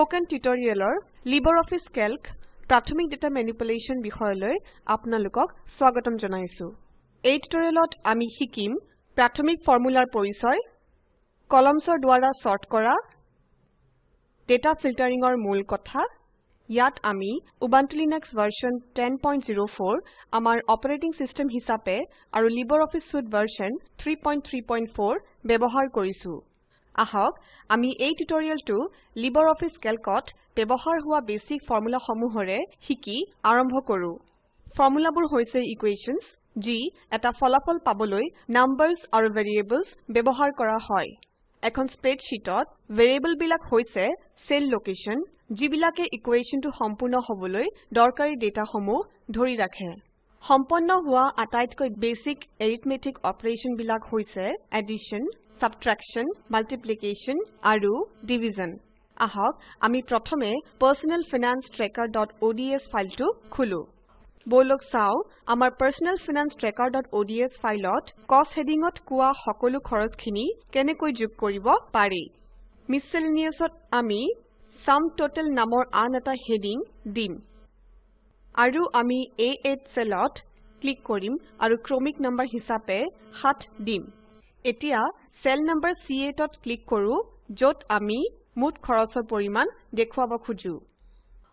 Spoken টিউটৰিয়েলৰ LibreOffice Calc প্ৰাথমিক data manipulation বিষয়লৈ আপোনালোকক স্বাগতম জনাইছো। এই টিউটৰিয়েলত আমি শিকিম প্ৰাথমিক ফৰ্মুলাৰ পৰিচয় কলমছৰ দ্বাৰা সৰ্ট কৰা ডেটা ফিল্টাৰিঙৰ মূল কথা ইয়াত আমি উবুন্টু লিনাক্স ভাৰ্চন 1004 আমাৰ অপাৰেটিং সিস্টেম হিচাপে আৰু লাইব্ৰঅফিছ সুইতে ভাৰ্চন 334 ব্যৱহাৰ কৰিছো। আহক আমি এই টিউটৰিয়েলটো লাইব্ৰঅফিছ Calcত ব্যৱহাৰ হোৱা বেছিক ফৰ্মুলাসমূহৰে শিকি আৰম্ভ কৰো। ফৰ্মুলাবোৰ হৈছে ইকুৱেশ্যনছ যি এটা ফলাফল পাবলৈ নাম্বাৰছ আৰু ভেৰিয়েবলছ ব্যৱহাৰ কৰা হয়। এখন স্প্ৰেডশীটত ভেৰিয়েবল বিলাক হৈছে সেল লোকেশন যিবিলাকে ইকুৱেশ্যনটো সম্পূৰ্ণ হবলৈ দৰকাৰী ডেটাসমূহ ধৰি ৰাখে। সম্পন্ন হোৱা আটাইতকৈ বেছিক এৰিথমেটিক অপাৰেশ্যন বিলাক হৈছে এডিশ্যন সাবট্ৰেকশ্যন মাল্টিপ্লিকেশ্যন আৰু ডিভিজন আহক আমি প্ৰথমে personal finance trackerঅডছ ফাইলটো খুলো। বলক চাও আমাৰ personal finance trackerঅডছ ফাইলত কষ্ট হেডিঙত কোৱা সকলো খৰচখিনি কেনেকৈ যোগ কৰিব পাৰি। মিছেলেনিয়াছত আমি সুম টোটেল নামৰ আন এটা হেডিং দিম। আৰু আমি A8 সেলত ক্লিক কৰিম আৰু ক্ৰমিক নম্বৰ হিচাপে 7 দিম। এতিয়া সেল নম্বৰ C8ত ক্লিক কৰো যত আমি মুঠ খৰচৰ পৰিমাণ দেখুৱাব খুজো।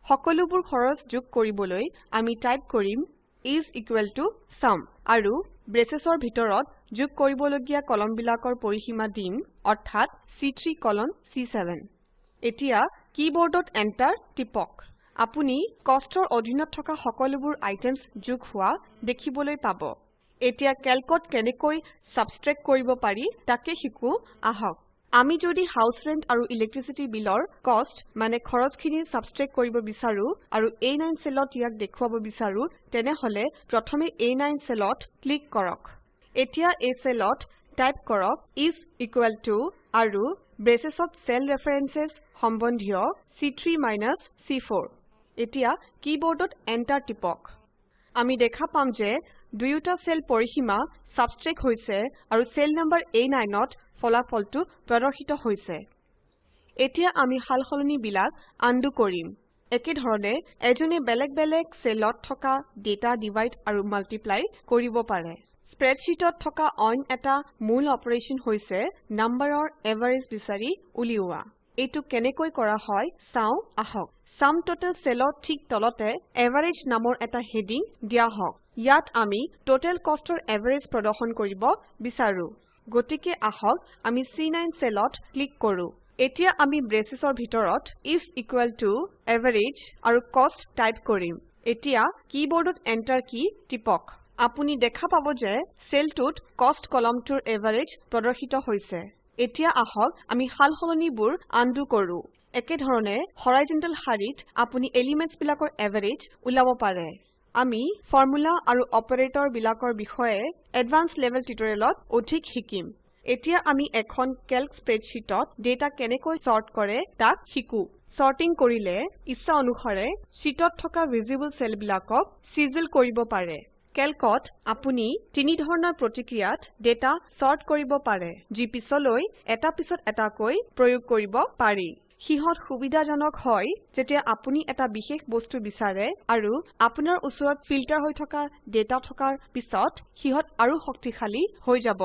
সকলোবোৰ খৰচ যোগ কৰিবলৈ আমি টাইপ কৰিম ইচ ইকুৱেল টু চুম আৰু ব্ৰেচেছৰ ভিতৰত যোগ কৰিবলগীয়া কলমবিলাকৰ পৰিসীমা দিম অৰ্থাৎ চি3 কলন চি7 এতিয়া কীবোৰ্ডত এন্টাৰ টিপক। আপুনি কষ্টৰ অধীনত থকা সকলোবোৰ আইটেমছ যোগ হোৱা দেখিবলৈ পাব। এতিয়া ক্যালকত কেনেকৈ সাবট্ৰেক্ট কৰিব পাৰি তাকে শিকো। আহক। আমি যদি হাউছ ৰেণ্ট আৰু ইলেক্ট্ৰিচিটি বিলৰ কষ্ট মানে খৰচখিনি সাবট্ৰেক্ট কৰিব বিচাৰো আৰু A9 সেলত ইয়াক দেখুৱাব বিচাৰো তেনেহলে প্ৰথমে A9 সেলত ক্লিক কৰক। এতিয়া এই সেলত টাইপ কৰক ইচ ইকুৱেল টু আৰু ব্ৰেচেছত সেল ৰেফাৰেন্সেছ সম্বন্ধীয় চি3 মাইনাছ চি4 এতিয়া কীবোৰ্ডত এন্টাৰ টিপক। আমি দেখা পাম যে দুয়োটা সেল পৰিসীমা সাবট্ৰেক্ট হৈছে আৰু সেল নম্বৰ A9ত ফলাফলটো প্ৰদৰ্শিত হৈছে। এতিয়া আমি সালসলনি বিলাক আনডু কৰিম। একেধৰণে এজনে বেলেগ বেলেগ সেলত থকা ডেটা ডিভাইড আৰু মাল্টিপ্লাই কৰিব পাৰে। স্প্ৰেডশীটত থকা অইন এটা মূল অপাৰেশ্যন হৈছে নম্বৰৰ এভাৰেজ বিচাৰি উলিওৱা। এইটো কেনেকৈ কৰা হয় চাও আহক। সুম টোটেল সেলৰ ঠিক তলতে এভাৰেজ নামৰ এটা হেডিং দিয়া হওক। ইয়াত আমি টোটেল কষ্টৰ এভাৰেজ প্ৰদৰ্শন কৰিব বিচাৰো। গতিকে আহক আমি চি9 সেলত ক্লিক কৰো। এতিয়া আমি ব্ৰেচেছৰ ভিতৰত ইচ ইকুৱেল টু এভাৰেজ আৰু কষ্ট টাইপ কৰিম। এতিয়া কীবোৰ্ডত এন্টাৰ কী টিপক। আপুনি দেখা পাব যে সেলটোত কষ্ট কলমটোৰ এভাৰেজ প্ৰদৰ্শিত হৈছে। এতিয়া আহক আমি সালসলনিবোৰ আনডু কৰো। একেধৰণে হৰাইজন্টেল শাৰীত আপুনি এলিমেন্টছ বিলাকৰ এভাৰেজ উলাব পাৰে। আমি ফৰ্মুলা আৰু অপাৰেটৰ বিলাকৰ বিষয়ে এডভান্স লেভেল টিউটৰিয়েলত অধিক শিকিম। এতিয়া আমি এখন কেল্ক স্প্ৰেডশীটত ডেটা কেনেকৈ সৰ্ট কৰে তাক শিকো। সৰ্টিং কৰিলে ইচ্ছা অনুসাৰে শীটত থকা ভিজিবল সেলবিলাকক চিজিল কৰিব পাৰে। কেল্কত আপুনি তিনি ধৰণৰ প্ৰতিক্ৰিয়াত ডেটা সৰ্ট কৰিব পাৰে যি পিছলৈ এটা পিছত এটাকৈ প্ৰয়োগ কৰিব পাৰি। সিহত সুবিধাজনক হয় যেতিয়া আপুনি এটা বিশেষ বস্তু বিচাৰে আৰু আপোনাৰ ওচৰত ফিল্টাৰ হৈ থকা ডেটা থকাৰ পিছত সিহত আৰু শক্তিশালী হৈ যাব।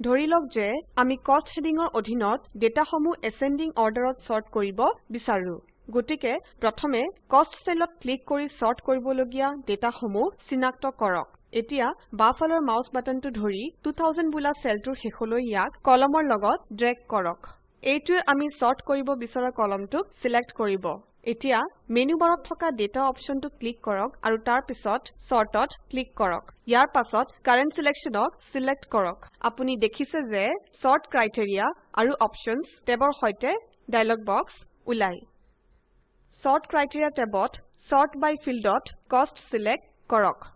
ধৰিলওক যে আমি কষ্ট হেডিঙৰ অধীনত ডেটাসমূহ এছেণ্ডিং অৰ্ডাৰত সৰ্ট কৰিব বিচাৰো। গতিকে প্ৰথমে কষ্ট সেলত ক্লিক কৰি সৰ্ট কৰিবলগীয়া ডেটাসমূহ চিনাক্ত কৰক। এতিয়া বাওঁফালৰ মাউস বাটনটো ধৰি 2000 বোলা সেলটোৰ শেষলৈ ইয়াক কলমৰ লগত ড্ৰেগ কৰক। এইটোৱে আমি সৰ্ট কৰিব বিচৰা কলমটোক সিলেক্ট কৰিব। এতিয়া মেনু বাৰত থকা ডেটা অপশনটো ক্লিক কৰক আৰু তাৰ পিছত সৰ্টত ক্লিক কৰক। ইয়াৰ পাছত কাৰেণ্ট সিলেকশ্যনক সিলেক্ট কৰক। আপুনি দেখিছে যে সৰ্ট ক্ৰাইটেৰিয়া আৰু অপশ্যনছ টেবৰ সৈতে ডায়লগ বক্স ওলাই। সৰ্ট ক্ৰাইটেৰিয়া টেবত সৰ্ট বাই ফিল্ডত কষ্ট সিলেক্ট কৰক।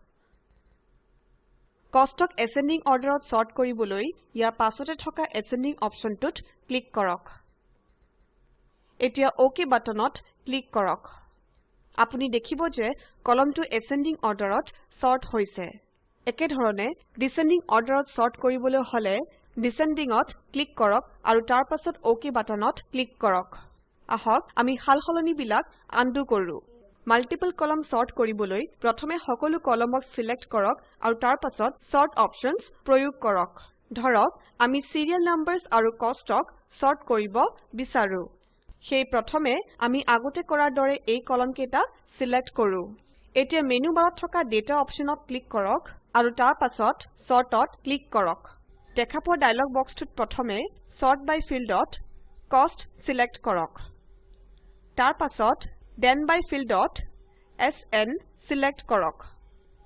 কষ্টক এছেণ্ডিং অৰ্ডাৰত সৰ্ট কৰিবলৈ ইয়াৰ পাছতে থকা এছেণ্ডিং অপশ্যনটোত ক্লিক কৰক। এতিয়া অক বাটনত ক্লিক কৰক। আপুনি দেখিব যে কলমটো এছেণ্ডিং অৰ্ডাৰত সৰ্ট হৈছে। একেধৰণে ডিচেণ্ডিং অৰ্ডাৰত সৰ্ট কৰিবলৈ হলে ডিচেণ্ডিঙত ক্লিক কৰক আৰু তাৰ পাছত অক বাটনত ক্লিক কৰক। আহক আমি সালসলনি বিলাক আনডু কৰো। মাল্টিপল কলম সৰ্ট কৰিবলৈ প্ৰথমে সকলো কলমক সিলেক্ট কৰক আৰু তাৰ পাছত সৰ্ট অপশ্যনছ প্ৰয়োগ কৰক। ধৰক আমি চিৰিয়েল নাম্বাৰছ আৰু কষ্টক সৰ্ট কৰিব বিচাৰো। সেই প্ৰথমে আমি আগতে কৰাৰ দৰে এই কলম কেইটা সিলেক্ট কৰো। এতিয়া মেনু বাৰত থকা ডেটা অপশ্যনত ক্লিক কৰক আৰু তাৰ পাছত সৰ্টত ক্লিক কৰক। দেখা পোৱা ডায়লগ বক্সটোত প্ৰথমে সৰ্ট বাই ফিল্ডত কষ্ট সিলেক্ট কৰক। তাৰ পাছত দেন বাই ফিল্ডত এছএন সিলেক্ট কৰক।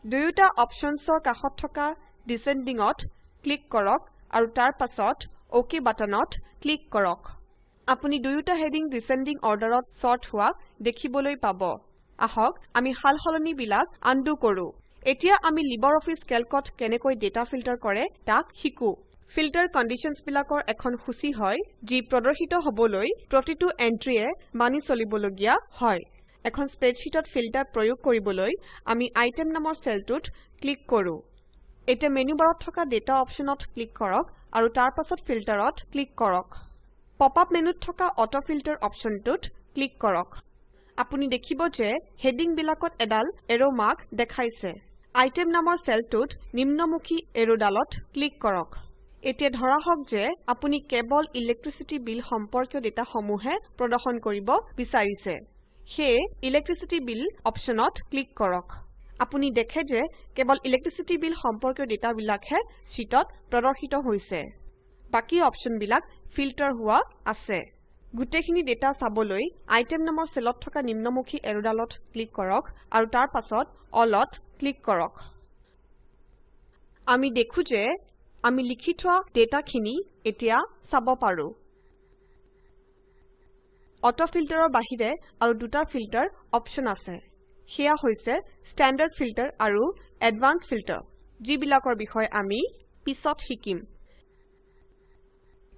দুয়োটা অপশ্যনছৰ কাষত থকা ডিচেণ্ডিঙত ক্লিক কৰক আৰু তাৰ পাছত অক বাটনত ক্লিক কৰক। আপুনি দুয়োটা হেডিং ডিচেণ্ডিং অৰ্ডাৰত সৰ্ট হোৱা দেখিবলৈ পাব। আহক আমি সালসলনি বিলাক আনডু কৰো। এতিয়া আমি লিবাৰঅফিছ কেল্কত কেনেকৈ ডেটা ফিল্টাৰ কৰে তাক শিকো। ফিল্টাৰ কণ্ডিশ্যনছ বিলাকৰ এখন সূচী হয় যি প্ৰদৰ্শিত হবলৈ প্ৰতিটো এন্ট্ৰিয়ে মানি চলিবলগীয়া হয়। এখন স্প্ৰেডশ্বিটত ফিল্টাৰ প্ৰয়োগ কৰিবলৈ আমি আইটেম নামৰ চেলটোত ক্লিক কৰো। এতিয়া মেনু বাৰত থকা ডেটা অপশ্যনত ক্লিক কৰক আৰু তাৰ পাছত ফিল্টাৰত ক্লিক কৰক। পপ আপ মেনুত থকা অটো ফিল্টাৰ অপশ্যনটোত ক্লিক কৰক। আপুনি দেখিব যে হেডিং বিলাকত এডাল এৰো মাৰ্ক দেখাইছে। আইটেম নামৰ চেলটোত নিম্নমুখী এৰোডালত ক্লিক কৰক। এতিয়া ধৰা হওক যে আপুনি কেৱল ইলেক্ট্ৰিচিটি বিল সম্পৰ্কীয় ডেটা সমূহে প্ৰদৰ্শন কৰিব বিচাৰিছে। সেয়ে ইলেক্ট্ৰিচিটি বিল অপশ্যনত ক্লিক কৰক। আপুনি দেখে যে কেৱল ইলেক্ট্ৰিচিটি বিল সম্পৰ্কীয় ডেটা বিলাকহে শীটত প্ৰদৰ্শিত হৈছে। বাকি অপশ্যন বিলাক ফিল্টাৰ হোৱা আছে। গোটেইখিনি ডেটা চাবলৈ আইটেম নামৰ চেলত থকা নিম্নমুখী এৰোডালত ক্লিক কৰক আৰু তাৰ পাছত অলত ক্লিক কৰক। আমি দেখো যে আমি লিখি থোৱা ডেটাখিনি এতিয়া চাব পাৰো। অটো ফিল্টাৰৰ বাহিৰে আৰু দুটা ফিল্টাৰ অপশ্যন আছে। সেয়া হৈছে ষ্টেণ্ডাৰ্ড ফিল্টাৰ আৰু এডভান্সড ফিল্টাৰ যিবিলাকৰ বিষয়ে আমি পিছত শিকিম।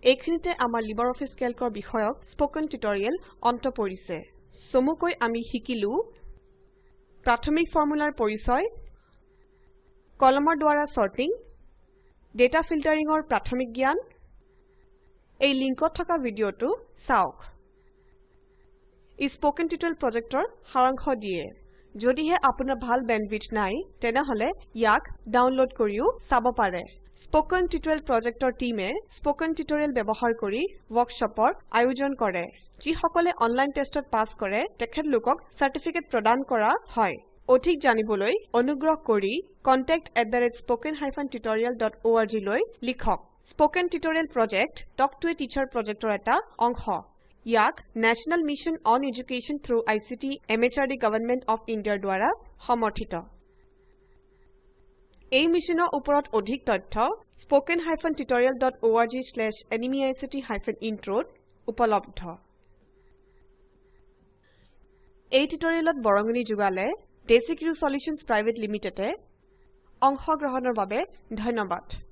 এইখিনিতে আমাৰ লিবাৰঅফিছ কেল্কৰ বিষয়ক স্পকেন টিউটৰিয়েল অন্ত পৰিছে। চমুকৈ আমি শিকিলো প্ৰাথমিক ফৰ্মুলাৰ পৰিচয় কলমৰ দ্বাৰা সৰ্টিং ডেটা ফিল্টাৰিঙৰ প্ৰাথমিক জ্ঞান। এই লিংকত থকা ভিডিঅটো চাওক। ই স্পকেন টিউটৰিয়েল প্ৰজেক্টৰ সাৰাংশ দিয়ে। যদিহে আপোনাৰ ভাল বেণ্ডৱিডথ নাই তেনেহলে ইয়াক ডাউনলোড কৰিও চাব পাৰে। স্পকেন টিউটৰিয়েল প্ৰজেক্টৰ টীমে স্পকেন টিউটৰিয়েল ব্যৱহাৰ কৰি ৱৰ্কশ্বপৰ আয়োজন কৰে। যিসকলে অনলাইন টেষ্টত পাছ কৰে তেখেতলোকক চাৰ্টিফিকেট প্ৰদান কৰা হয়। অধিক জানিবলৈ অনুগ্ৰহ কৰি contactspoken tutorialorg লৈ লিখক। Spoken tutorial project talk to a teacher প্ৰজেক্টৰ এটা অংশ। ইয়াক national mission on education through ICT MHRD government of ইণ্ডিয়াৰ দ্বাৰা সমৰ্থিত। এই মিছনৰ ওপৰত অধিক তথ্য spoken hyphen tutorial dot org slash এনএমইআইচিত হাইফেন ইন্ট্ৰত উপলব্ধ। এই টিউটৰিয়েলত বৰঙনি যোগালে ডেচিক্ৰিউ চলিউশ্যনছ পিভিটি লিমিটেডে অংশগ্ৰহণৰ বাবে ধন্যবাদ।